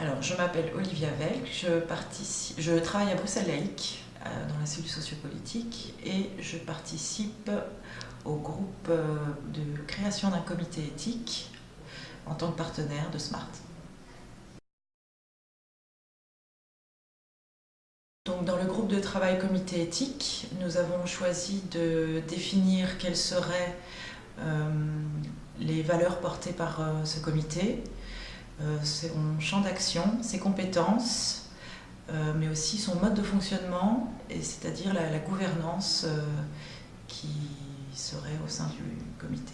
Alors, je m'appelle Olivia Velk, je, travaille à Bruxelles Laïque, euh, dans la cellule sociopolitique, et je participe au groupe euh, de création d'un comité éthique en tant que partenaire de SMART. Donc, dans le groupe de travail comité éthique, nous avons choisi de définir quelles seraient euh, les valeurs portées par ce comité, son champ d'action, ses compétences, euh, mais aussi son mode de fonctionnement, c'est-à-dire la, gouvernance euh, qui serait au sein du comité.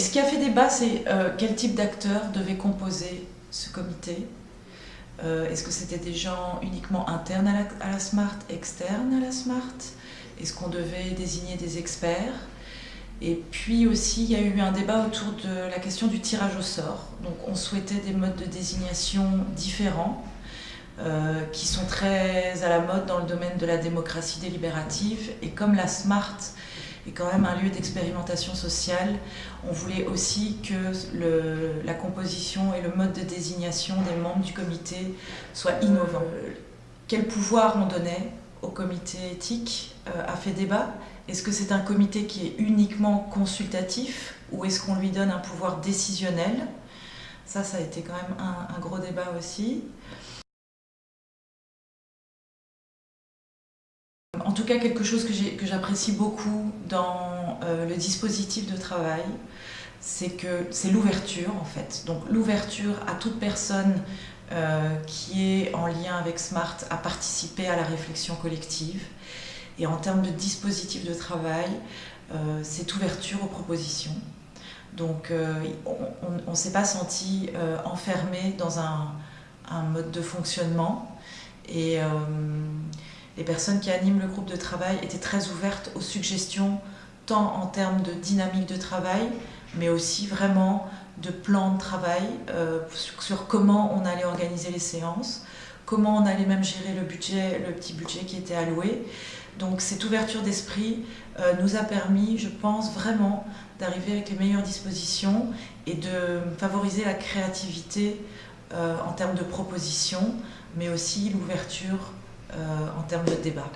Ce qui a fait débat, c'est quel type d'acteurs devait composer ce comité. Est-ce que c'était des gens uniquement internes à la SMART, externes à la SMART? Est-ce qu'on devait désigner des experts? Et puis aussi, il y a eu un débat autour de la question du tirage au sort. Donc on souhaitait des modes de désignation différents, euh, qui sont très à la mode dans le domaine de la démocratie délibérative. Et comme la SMART est quand même un lieu d'expérimentation sociale, on voulait aussi que le, la composition et le mode de désignation des membres du comité soient innovants. Euh, quel pouvoir on donnait au comité éthique euh, a fait débat. Est-ce que c'est un comité qui est uniquement consultatif ou est-ce qu'on lui donne un pouvoir décisionnel? Ça, ça a été quand même un, gros débat aussi. En tout cas, quelque chose que j'apprécie beaucoup dans euh, le dispositif de travail, c'est que c'est l'ouverture en fait. Donc l'ouverture à toute personne euh, qui est en lien avec SMART à participer à la réflexion collective. Et en termes de dispositif de travail, euh, cette ouverture aux propositions. Donc euh, on ne s'est pas senti enfermé dans un, mode de fonctionnement. Et les personnes qui animent le groupe de travail étaient très ouvertes aux suggestions, tant en termes de dynamique de travail, mais aussi vraiment de plan de travail euh, sur, comment on allait organiser les séances, comment on allait même gérer le budget, le petit budget qui était alloué. Donc cette ouverture d'esprit euh, nous a permis, je pense, vraiment d'arriver avec les meilleures dispositions et de favoriser la créativité euh, en termes de propositions, mais aussi l'ouverture en termes de débat.